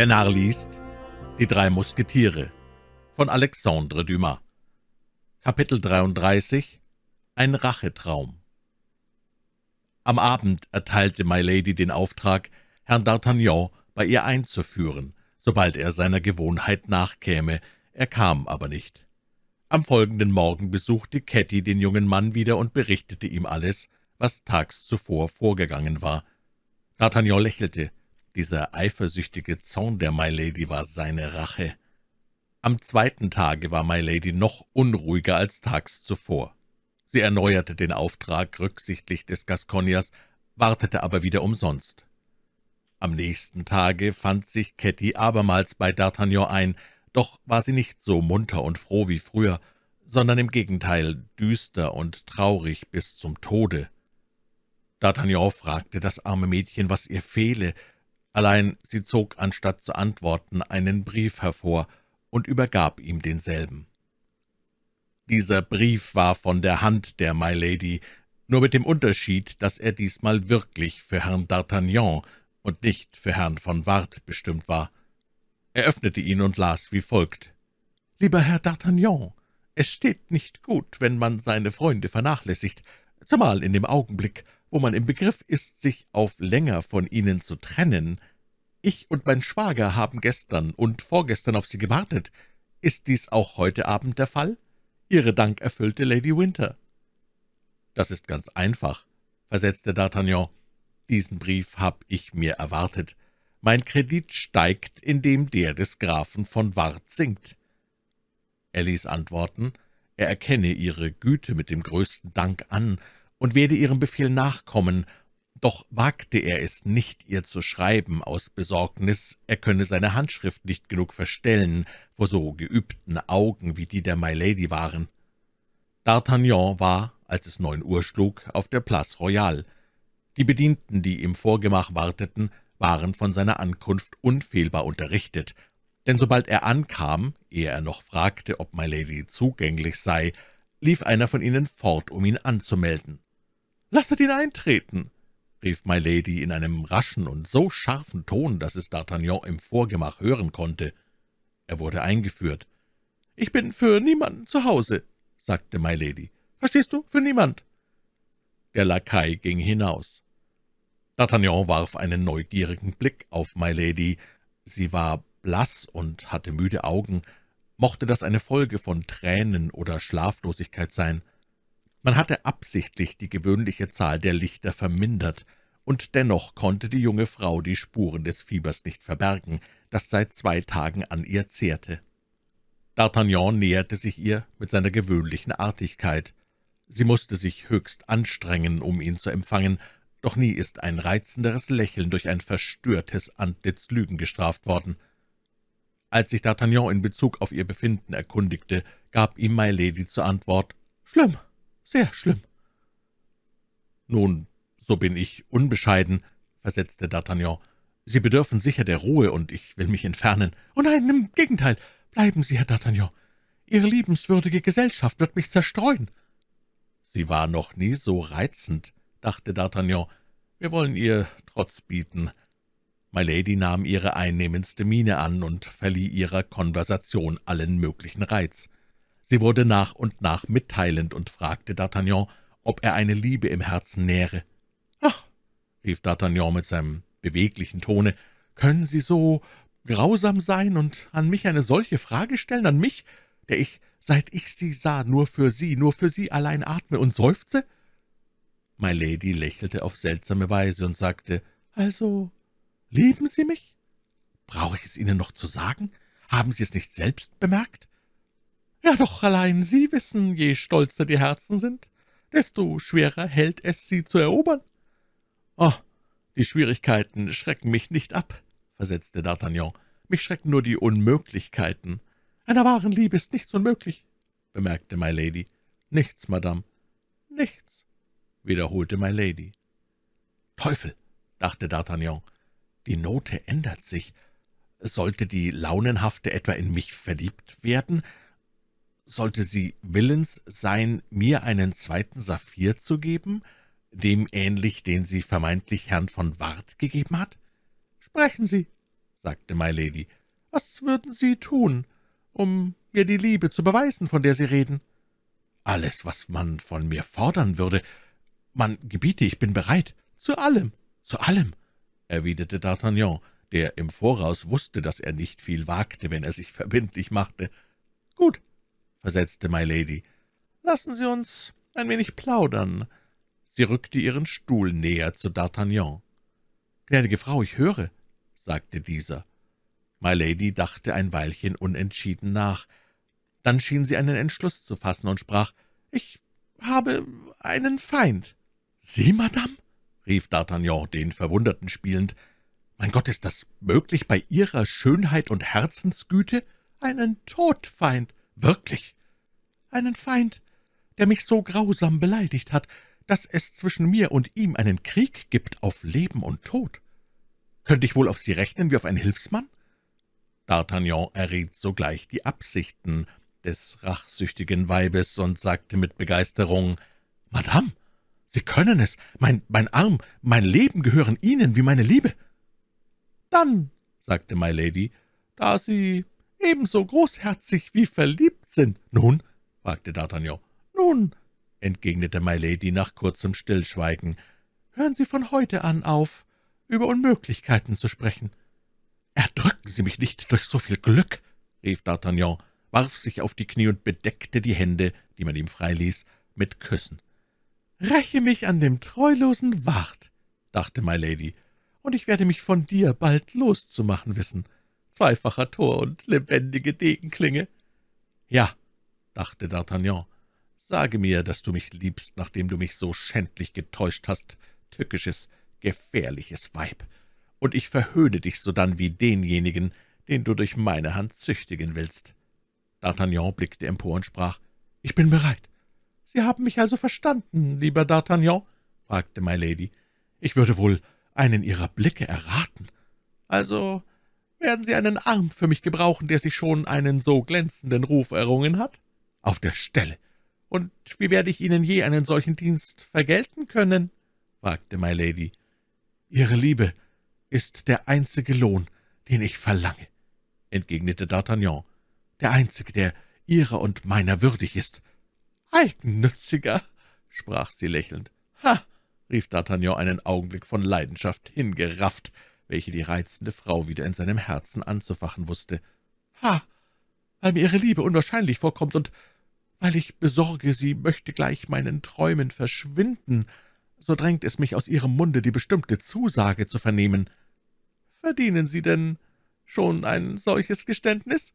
Der Narr liest Die drei Musketiere von Alexandre Dumas Kapitel 33 Ein Rachetraum Am Abend erteilte My Lady den Auftrag, Herrn D'Artagnan bei ihr einzuführen, sobald er seiner Gewohnheit nachkäme, er kam aber nicht. Am folgenden Morgen besuchte Ketty den jungen Mann wieder und berichtete ihm alles, was tags zuvor vorgegangen war. D'Artagnan lächelte. Dieser eifersüchtige Zorn der My Lady war seine Rache. Am zweiten Tage war My Lady noch unruhiger als tags zuvor. Sie erneuerte den Auftrag rücksichtlich des Gasconiers, wartete aber wieder umsonst. Am nächsten Tage fand sich Ketty abermals bei D'Artagnan ein, doch war sie nicht so munter und froh wie früher, sondern im Gegenteil düster und traurig bis zum Tode. D'Artagnan fragte das arme Mädchen, was ihr fehle, Allein sie zog, anstatt zu antworten, einen Brief hervor und übergab ihm denselben. Dieser Brief war von der Hand der My Lady, nur mit dem Unterschied, dass er diesmal wirklich für Herrn D'Artagnan und nicht für Herrn von Ward bestimmt war. Er öffnete ihn und las wie folgt. »Lieber Herr D'Artagnan, es steht nicht gut, wenn man seine Freunde vernachlässigt, zumal in dem Augenblick, wo man im Begriff ist, sich auf länger von Ihnen zu trennen. Ich und mein Schwager haben gestern und vorgestern auf Sie gewartet. Ist dies auch heute Abend der Fall? Ihre dankerfüllte Lady Winter.« »Das ist ganz einfach«, versetzte D'Artagnan. »Diesen Brief hab ich mir erwartet. Mein Kredit steigt, indem der des Grafen von Ward sinkt.« Er ließ antworten, er erkenne Ihre Güte mit dem größten Dank an und werde Ihrem Befehl nachkommen, doch wagte er es nicht, ihr zu schreiben, aus Besorgnis, er könne seine Handschrift nicht genug verstellen vor so geübten Augen, wie die der My Lady waren. D'Artagnan war, als es neun Uhr schlug, auf der Place Royale. Die Bedienten, die im Vorgemach warteten, waren von seiner Ankunft unfehlbar unterrichtet, denn sobald er ankam, ehe er noch fragte, ob My Lady zugänglich sei, lief einer von ihnen fort, um ihn anzumelden. »Lasset ihn eintreten«, rief My Lady in einem raschen und so scharfen Ton, dass es D'Artagnan im Vorgemach hören konnte. Er wurde eingeführt. »Ich bin für niemanden zu Hause«, sagte My Lady. »Verstehst du, für niemand.« Der Lakai ging hinaus. D'Artagnan warf einen neugierigen Blick auf My Lady. Sie war blass und hatte müde Augen. Mochte das eine Folge von Tränen oder Schlaflosigkeit sein? Man hatte absichtlich die gewöhnliche Zahl der Lichter vermindert, und dennoch konnte die junge Frau die Spuren des Fiebers nicht verbergen, das seit zwei Tagen an ihr zehrte. D'Artagnan näherte sich ihr mit seiner gewöhnlichen Artigkeit. Sie musste sich höchst anstrengen, um ihn zu empfangen, doch nie ist ein reizenderes Lächeln durch ein verstörtes Antlitz Lügen gestraft worden. Als sich D'Artagnan in Bezug auf ihr Befinden erkundigte, gab ihm My Lady zur Antwort »Schlimm, sehr schlimm.« »Nun, so bin ich unbescheiden«, versetzte D'Artagnan. »Sie bedürfen sicher der Ruhe, und ich will mich entfernen.« »Oh nein, im Gegenteil. Bleiben Sie, Herr D'Artagnan. Ihre liebenswürdige Gesellschaft wird mich zerstreuen.« »Sie war noch nie so reizend«, dachte D'Artagnan. »Wir wollen ihr Trotz bieten.« My Lady nahm ihre einnehmendste Miene an und verlieh ihrer Konversation allen möglichen Reiz. Sie wurde nach und nach mitteilend und fragte D'Artagnan, ob er eine Liebe im Herzen nähre. »Ach«, rief D'Artagnan mit seinem beweglichen Tone, »können Sie so grausam sein und an mich eine solche Frage stellen, an mich, der ich, seit ich Sie sah, nur für Sie, nur für Sie allein atme und seufze?« My Lady lächelte auf seltsame Weise und sagte, »Also, lieben Sie mich? Brauche ich es Ihnen noch zu sagen? Haben Sie es nicht selbst bemerkt?« »Ja, doch allein Sie wissen, je stolzer die Herzen sind, desto schwerer hält es, sie zu erobern.« »Oh, die Schwierigkeiten schrecken mich nicht ab«, versetzte D'Artagnan. »Mich schrecken nur die Unmöglichkeiten. Einer wahren Liebe ist nichts unmöglich«, bemerkte My Lady. »Nichts, Madame, nichts«, wiederholte My Lady. »Teufel«, dachte D'Artagnan, »die Note ändert sich. Sollte die Launenhafte etwa in mich verliebt werden, sollte sie willens sein, mir einen zweiten Saphir zu geben, dem ähnlich, den sie vermeintlich Herrn von Ward gegeben hat? »Sprechen Sie«, sagte My Lady. »Was würden Sie tun, um mir die Liebe zu beweisen, von der Sie reden?« »Alles, was man von mir fordern würde. Man gebiete, ich bin bereit. Zu allem, zu allem«, erwiderte D'Artagnan, der im Voraus wusste, dass er nicht viel wagte, wenn er sich verbindlich machte. »Gut«, versetzte My Lady, »lassen Sie uns ein wenig plaudern.« Sie rückte ihren Stuhl näher zu D'Artagnan. »Gnädige Frau, ich höre«, sagte dieser. My Lady dachte ein Weilchen unentschieden nach. Dann schien sie einen Entschluss zu fassen und sprach, »Ich habe einen Feind.« »Sie, Madame?« rief D'Artagnan, den Verwunderten spielend. »Mein Gott, ist das möglich bei Ihrer Schönheit und Herzensgüte? Einen Todfeind, wirklich! Einen Feind, der mich so grausam beleidigt hat, dass es zwischen mir und ihm einen Krieg gibt auf Leben und Tod. Könnte ich wohl auf Sie rechnen wie auf einen Hilfsmann?« D'Artagnan erriet sogleich die Absichten des rachsüchtigen Weibes und sagte mit Begeisterung, »Madame, Sie können es. Mein, mein Arm, mein Leben gehören Ihnen wie meine Liebe.« »Dann«, sagte My Lady, »da Sie ebenso großherzig wie verliebt sind.« »Nun?« fragte D'Artagnan. »Nun«, entgegnete My Lady nach kurzem Stillschweigen, »hören Sie von heute an auf, über Unmöglichkeiten zu sprechen.« »Erdrücken Sie mich nicht durch so viel Glück«, rief D'Artagnan, warf sich auf die Knie und bedeckte die Hände, die man ihm freiließ, mit Küssen. »Räche mich an dem treulosen Wart«, dachte My Lady, »und ich werde mich von dir bald loszumachen wissen. Zweifacher Tor und lebendige Degenklinge.« »Ja«, dachte D'Artagnan, »sage mir, dass du mich liebst, nachdem du mich so schändlich getäuscht hast, tückisches, gefährliches Weib, und ich verhöhne dich sodann wie denjenigen, den du durch meine Hand züchtigen willst.« D'Artagnan blickte empor und sprach, »Ich bin bereit. Sie haben mich also verstanden, lieber D'Artagnan?« fragte My Lady. »Ich würde wohl einen Ihrer Blicke erraten. Also werden Sie einen Arm für mich gebrauchen, der sich schon einen so glänzenden Ruf errungen hat? Auf der Stelle. Und wie werde ich Ihnen je einen solchen Dienst vergelten können?« fragte My Lady. »Ihre Liebe ist der einzige Lohn, den ich verlange«, entgegnete D'Artagnan, »der einzige, der Ihrer und meiner würdig ist.« »Eigennütziger«, sprach sie lächelnd. »Ha«, rief D'Artagnan einen Augenblick von Leidenschaft hingerafft, welche die reizende Frau wieder in seinem Herzen anzufachen wusste. »Ha, weil mir Ihre Liebe unwahrscheinlich vorkommt und weil ich besorge, sie möchte gleich meinen Träumen verschwinden, so drängt es mich aus Ihrem Munde, die bestimmte Zusage zu vernehmen. Verdienen Sie denn schon ein solches Geständnis?«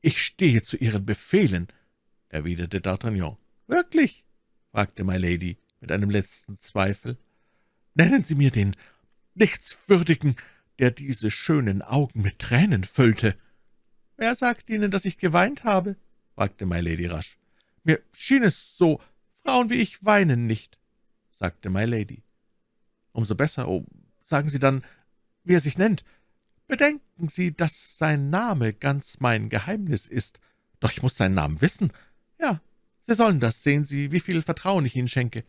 »Ich stehe zu Ihren Befehlen«, erwiderte D'Artagnan. »Wirklich?« fragte My Lady mit einem letzten Zweifel. »Nennen Sie mir den Nichtswürdigen, der diese schönen Augen mit Tränen füllte.« »Wer sagt Ihnen, dass ich geweint habe?« fragte My Lady rasch. »Mir schien es so, Frauen wie ich weinen nicht«, sagte My Lady. »Umso besser. Oh, sagen Sie dann, wie er sich nennt. Bedenken Sie, dass sein Name ganz mein Geheimnis ist. Doch ich muss seinen Namen wissen. Ja, Sie sollen das, sehen Sie, wie viel Vertrauen ich Ihnen schenke.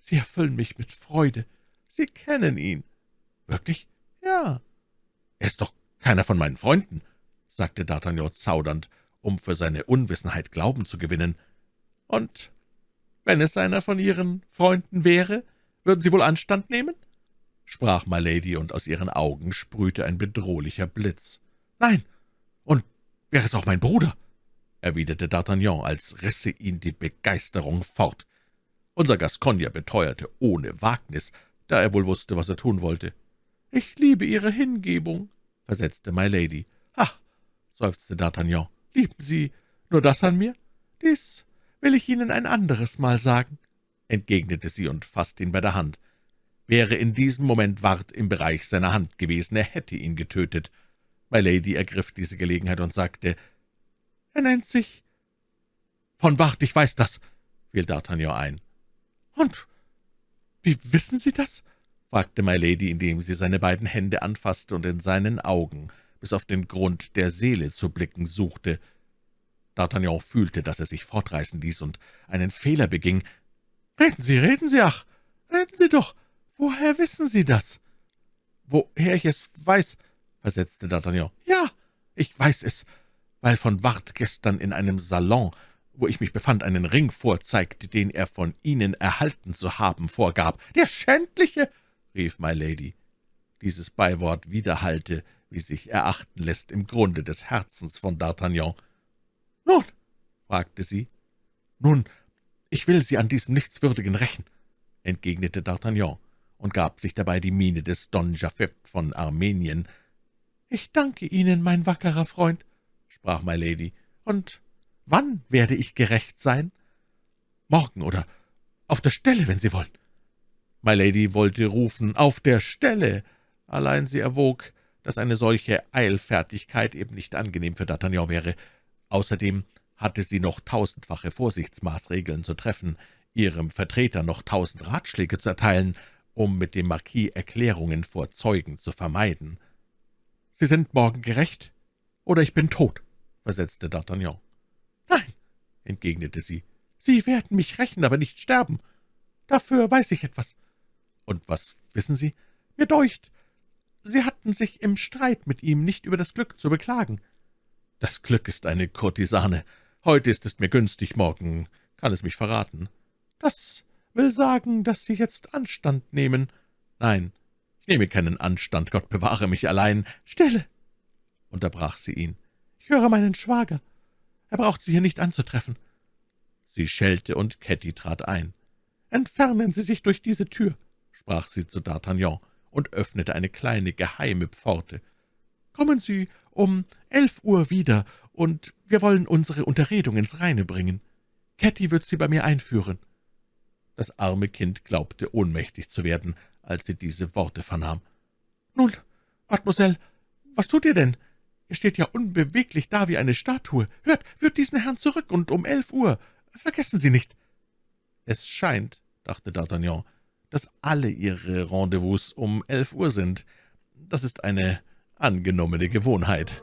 Sie erfüllen mich mit Freude. Sie kennen ihn.« »Wirklich?« »Ja.« »Er ist doch keiner von meinen Freunden«, sagte D'Artagnan zaudernd, um für seine Unwissenheit Glauben zu gewinnen. »Und wenn es einer von Ihren Freunden wäre, würden Sie wohl Anstand nehmen?« sprach My Lady, und aus ihren Augen sprühte ein bedrohlicher Blitz. »Nein, und wäre es auch mein Bruder?« erwiderte D'Artagnan, als risse ihn die Begeisterung fort. Unser Gascogner beteuerte ohne Wagnis, da er wohl wusste, was er tun wollte. »Ich liebe Ihre Hingebung«, versetzte My Lady. »Ach«, seufzte D'Artagnan, »lieben Sie nur das an mir? Dies will ich Ihnen ein anderes Mal sagen«, entgegnete sie und fasste ihn bei der Hand. Wäre in diesem Moment Ward im Bereich seiner Hand gewesen, er hätte ihn getötet. My Lady ergriff diese Gelegenheit und sagte, »Er nennt sich...« »Von Ward, ich weiß das«, fiel D'Artagnan ein. »Und wie wissen Sie das?« Fragte My Lady, indem sie seine beiden Hände anfasste und in seinen Augen bis auf den Grund der Seele zu blicken suchte. D'Artagnan fühlte, dass er sich fortreißen ließ und einen Fehler beging. »Reden Sie, reden Sie, ach, reden Sie doch! Woher wissen Sie das?« »Woher ich es weiß, versetzte D'Artagnan. »Ja, ich weiß es, weil von Wart gestern in einem Salon, wo ich mich befand, einen Ring vorzeigte, den er von Ihnen erhalten zu haben vorgab. »Der Schändliche!« Rief My Lady. Dieses Beiwort widerhallte, wie sich erachten lässt, im Grunde des Herzens von D'Artagnan. »Nun?« fragte sie. »Nun, ich will Sie an diesem Nichtswürdigen rächen«, entgegnete D'Artagnan und gab sich dabei die Miene des Don Japheth von Armenien. »Ich danke Ihnen, mein wackerer Freund«, sprach My Lady. »Und wann werde ich gerecht sein?« »Morgen oder auf der Stelle, wenn Sie wollen.« My Lady wollte rufen, »Auf der Stelle!« Allein sie erwog, dass eine solche Eilfertigkeit eben nicht angenehm für D'Artagnan wäre. Außerdem hatte sie noch tausendfache Vorsichtsmaßregeln zu treffen, ihrem Vertreter noch tausend Ratschläge zu erteilen, um mit dem Marquis Erklärungen vor Zeugen zu vermeiden. »Sie sind morgen gerecht, oder ich bin tot«, versetzte D'Artagnan. »Nein«, entgegnete sie, »Sie werden mich rächen, aber nicht sterben. Dafür weiß ich etwas.« »Und was wissen Sie?« »Mir deucht, Sie hatten sich im Streit mit ihm nicht über das Glück zu beklagen.« »Das Glück ist eine Kurtisane. Heute ist es mir günstig, morgen kann es mich verraten.« »Das will sagen, dass Sie jetzt Anstand nehmen.« »Nein, ich nehme keinen Anstand, Gott bewahre mich allein.« »Stille«, unterbrach sie ihn. »Ich höre meinen Schwager. Er braucht Sie hier nicht anzutreffen.« Sie schellte, und Ketty trat ein. »Entfernen Sie sich durch diese Tür«, sprach sie zu D'Artagnan und öffnete eine kleine geheime Pforte. »Kommen Sie um elf Uhr wieder, und wir wollen unsere Unterredung ins Reine bringen. Ketty wird Sie bei mir einführen.« Das arme Kind glaubte, ohnmächtig zu werden, als sie diese Worte vernahm. »Nun, Mademoiselle, was tut ihr denn? Ihr steht ja unbeweglich da wie eine Statue. Hört, führt diesen Herrn zurück, und um elf Uhr. Vergessen Sie nicht.« »Es scheint«, dachte D'Artagnan, dass alle Ihre Rendezvous um elf Uhr sind. Das ist eine angenommene Gewohnheit.«